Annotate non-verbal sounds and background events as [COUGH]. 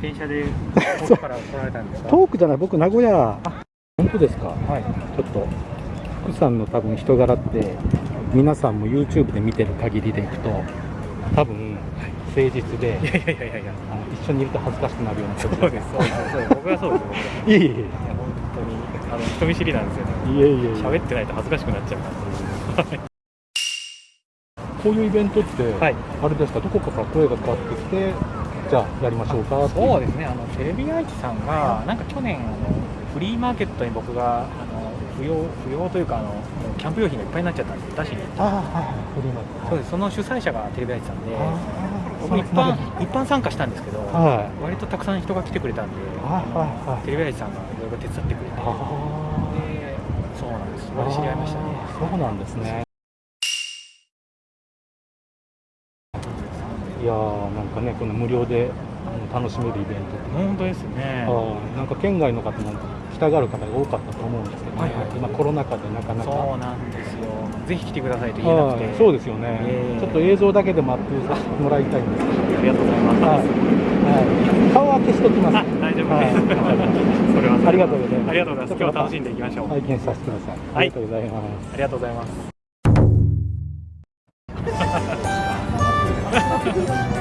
電車で遠くから来られたんですか？遠くじゃない僕名古屋。本当ですか？はい。ちょっと福さんの多分人柄って皆さんも YouTube で見てる限りでいくと多分誠実でいやいやいやいやあの一緒にいると恥ずかしくなるような。人そうですそうです。そうです。僕はそうです。僕はいえいえ。いいや本当にあの人見知りなんですよね。えいえいえいえ。喋ってないと恥ずかしくなっちゃう。からこういうイベントって、はい。あれですか？どこかから声がかかってきてじゃあやりましょうかそうですね。あのテレビ愛知さんがなんか去年あのフリーマーケットに僕があの不要不要というかあのキャンプ用品がいっぱいになっちゃったんで出しに。行ったああはい。フリーマーケット。そうです。その主催者がテレビ愛知さんであ僕一般一般参加したんですけど、はい。割とたくさん人が来てくれたんで、はいテレビ愛知さんがいろいろ手伝ってくれて、あでそうなんです、そこで知り合いましたね。そうなんですねいやーなんかねこの無料で楽しめるイベントって本当ですね。あーなんか県外の方も来たがる方が多かったと思うんですけど、ね。はいはい。今コロナ禍でなかなか。そうなんですよ。ぜひ来てくださいと言えなくて。はいそうですよね、ええ。ちょっと映像だけでもアップさせてもらいたいんですけど、ありがとうございます。はい。はい、顔は消しときます。あ、大丈夫はい。です。はそれは。ありがとうございます。ありがとうございます。今日は楽しんでいきましょう。拝見させてください、ありがとうございます。ありがとうございます。Thank [LAUGHS] you.